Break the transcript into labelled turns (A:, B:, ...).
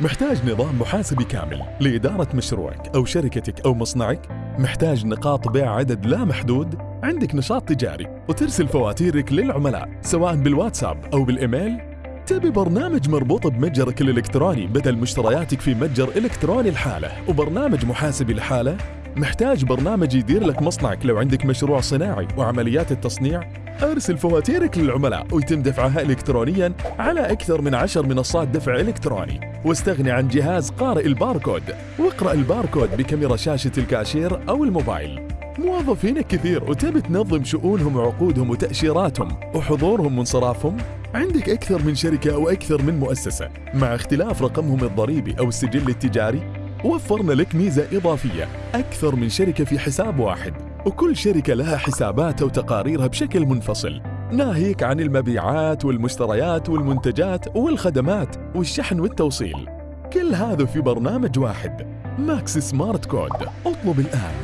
A: محتاج نظام محاسبي كامل لإدارة مشروعك أو شركتك أو مصنعك؟ محتاج نقاط بيع عدد لا محدود؟ عندك نشاط تجاري وترسل فواتيرك للعملاء سواء بالواتساب أو بالإيميل؟ تبي برنامج مربوط بمتجرك الإلكتروني بدل مشترياتك في متجر إلكتروني الحالة وبرنامج محاسبي الحالة؟ محتاج برنامج يدير لك مصنعك لو عندك مشروع صناعي وعمليات التصنيع؟ أرسل فواتيرك للعملاء ويتم دفعها إلكترونيا على أكثر من عشر منصات دفع إلكتروني واستغني عن جهاز قارئ الباركود. واقرأ الباركود بكاميرا شاشة الكاشير أو الموبايل. موظفينك كثير وتبي تنظم شؤونهم وعقودهم وتأشيراتهم وحضورهم وانصرافهم؟ عندك أكثر من شركة أو أكثر من مؤسسة. مع اختلاف رقمهم الضريبي أو السجل التجاري وفرنا لك ميزة إضافية. أكثر من شركة في حساب واحد. وكل شركة لها حساباتها وتقاريرها بشكل منفصل. ناهيك عن المبيعات والمشتريات والمنتجات والخدمات والشحن والتوصيل. كل هذا في برنامج واحد. ماكس سمارت كود. اطلب الآن.